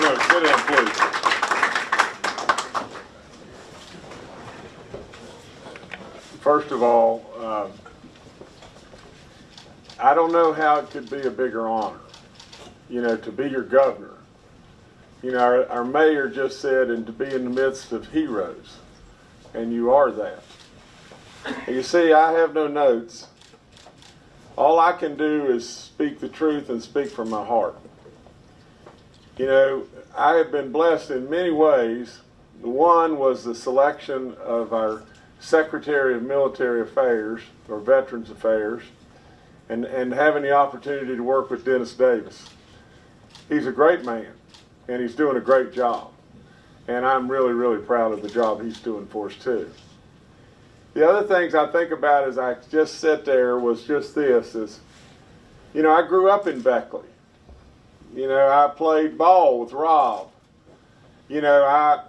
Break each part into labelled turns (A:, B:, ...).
A: Sit down, please. First of all, um, I don't know how it could be a bigger honor, you know, to be your governor. You know, our, our mayor just said, and to be in the midst of heroes, and you are that. You see, I have no notes. All I can do is speak the truth and speak from my heart. You know, I have been blessed in many ways. One was the selection of our Secretary of Military Affairs, or Veterans Affairs, and, and having the opportunity to work with Dennis Davis. He's a great man, and he's doing a great job. And I'm really, really proud of the job he's doing for us, too. The other things I think about as I just sit there was just this is, you know, I grew up in Beckley. You know, I played ball with Rob. You know, I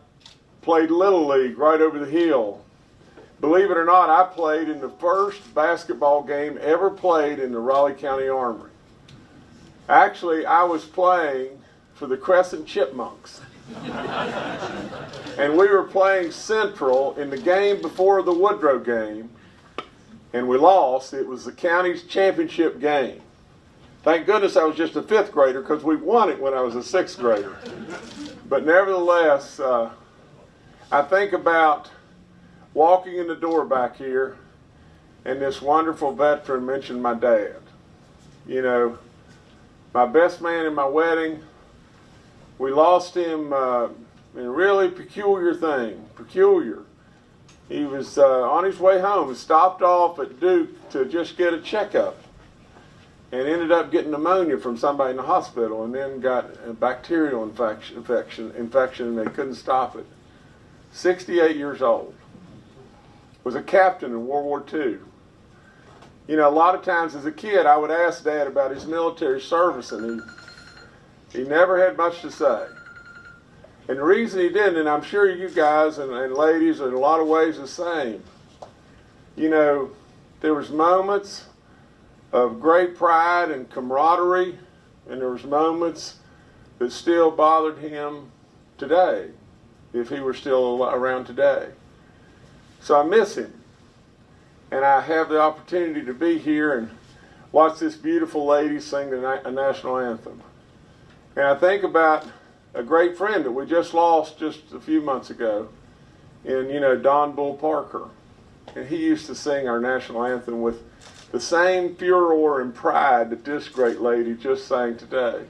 A: played Little League right over the hill. Believe it or not, I played in the first basketball game ever played in the Raleigh County Armory. Actually, I was playing for the Crescent Chipmunks. and we were playing Central in the game before the Woodrow game, and we lost. It was the county's championship game. Thank goodness I was just a fifth grader because we won it when I was a sixth grader. But nevertheless, uh, I think about walking in the door back here, and this wonderful veteran mentioned my dad. You know, my best man in my wedding, we lost him uh, in a really peculiar thing. Peculiar. He was uh, on his way home. He stopped off at Duke to just get a checkup and ended up getting pneumonia from somebody in the hospital and then got a bacterial infection, infection, infection and they couldn't stop it. 68 years old. Was a captain in World War II. You know, a lot of times as a kid, I would ask Dad about his military service, and he he never had much to say. And the reason he didn't, and I'm sure you guys and, and ladies are in a lot of ways the same. You know, there was moments of great pride and camaraderie, and there was moments that still bothered him today, if he were still around today. So I miss him. And I have the opportunity to be here and watch this beautiful lady sing the na- national anthem. And I think about a great friend that we just lost just a few months ago in, you know, Don Bull Parker. And he used to sing our national anthem with the same furor and pride that this great lady just sang today.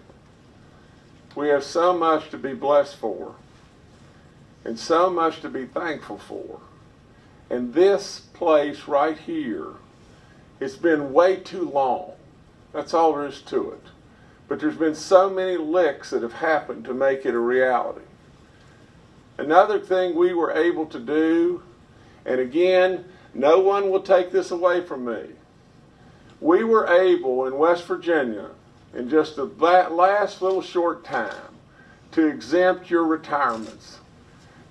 A: We have so much to be blessed for and so much to be thankful for. And this place right here, it's been way too long. That's all there is to it. But there's been so many licks that have happened to make it a reality. Another thing we were able to do, and again, no one will take this away from me. We were able in West Virginia, in just the last little short time, to exempt your retirements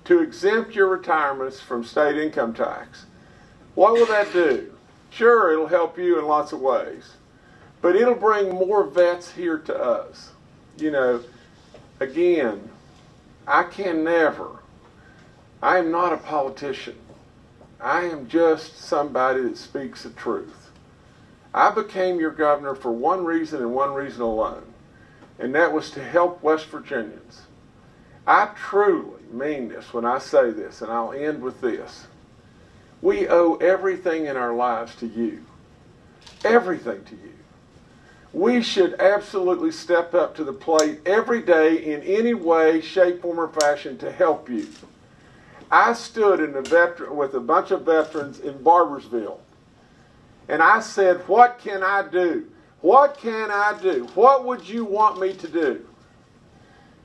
A: to exempt your retirements from state income tax. What will that do? Sure, it'll help you in lots of ways, but it'll bring more vets here to us. You know, again, I can never, I am not a politician. I am just somebody that speaks the truth. I became your governor for one reason and one reason alone, and that was to help West Virginians. I truly mean this when I say this, and I'll end with this. We owe everything in our lives to you. Everything to you. We should absolutely step up to the plate every day in any way, shape, form, or fashion to help you. I stood in a veteran, with a bunch of veterans in Barboursville, and I said, What can I do? What can I do? What would you want me to do?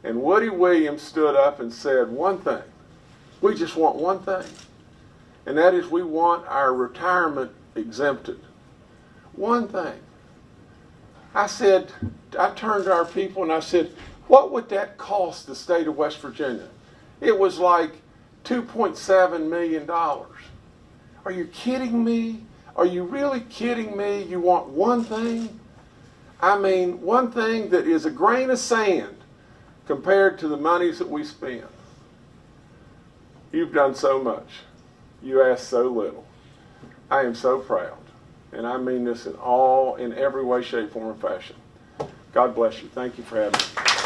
A: And Woody Williams stood up and said one thing. We just want one thing. And that is we want our retirement exempted. One thing. I said, I turned to our people and I said, what would that cost the state of West Virginia? It was like $2.7 million. Are you kidding me? Are you really kidding me? You want one thing? I mean, one thing that is a grain of sand compared to the monies that we spend. You've done so much. You ask so little. I am so proud. And I mean this in all, in every way, shape, form, and fashion. God bless you. Thank you for having me.